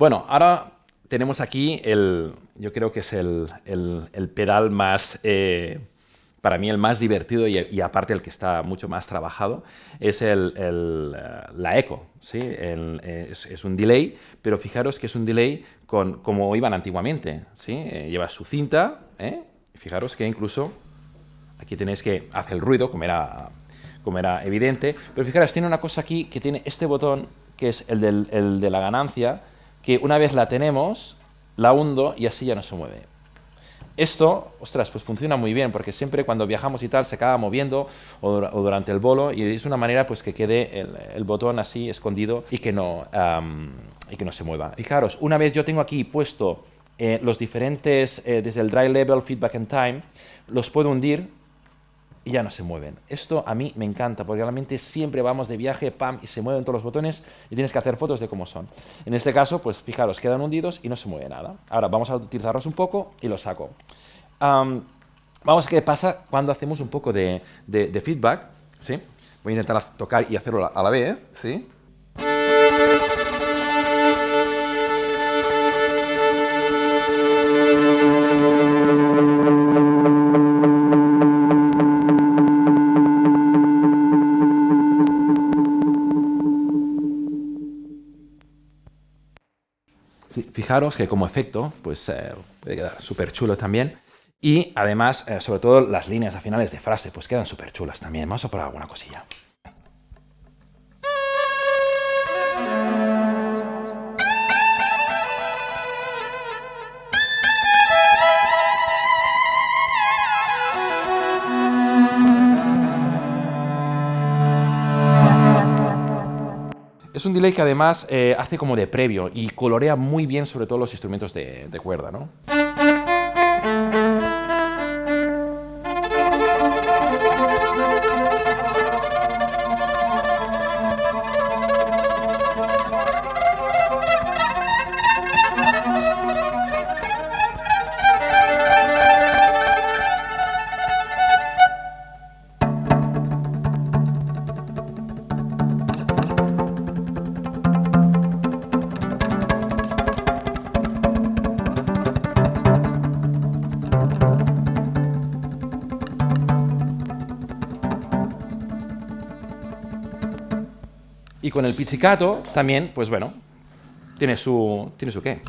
Bueno, ahora tenemos aquí el, yo creo que es el, el, pedal más, eh, para mí el más divertido y, aparte el que está mucho más trabajado, es el, eh, la eco. ¿sí? Es, es, un delay, pero fijaros que es un delay con, como iban antiguamente. ¿sí? Eh, lleva su cinta, fijaros que incluso aquí tenéis que hacer el ruido, como era, como era evidente, pero fijaros, tiene una cosa aquí que tiene este botón, que es el, del, el de la ganancia, que una vez la tenemos, la hundo y así ya no se mueve. Esto, ostras, pues funciona muy bien, porque siempre cuando viajamos y tal se acaba moviendo o, durante el bolo y es una manera pues que quede el, botón así escondido y que, no, y que no se mueva. Fijaros, una vez yo tengo aquí puesto eh, los diferentes, eh, desde el dry level, feedback and time, los puedo hundir y ya no se mueven. Esto a mí me encanta, porque realmente siempre vamos de viaje, pam, y se mueven todos los botones y tienes que hacer fotos de cómo son. En este caso, pues fijaros, quedan hundidos y no se mueve nada. Ahora vamos a utilizarlos un poco y los saco. vamos a ver qué pasa cuando hacemos un poco de, de feedback. ¿sí? Voy a intentar tocar y hacerlo a la vez. ¿sí? Fijaros que como efecto, pues eh, puede quedar súper chulo también. Y además, eh, sobre todo las líneas a finales de frase, pues quedan súper chulas también. Vamos a probar alguna cosilla. Es un delay que además eh, hace como de previo y colorea muy bien sobre todo los instrumentos de, de cuerda, ¿no? Y con el pizzicato también, pues bueno, tiene su, tiene su qué.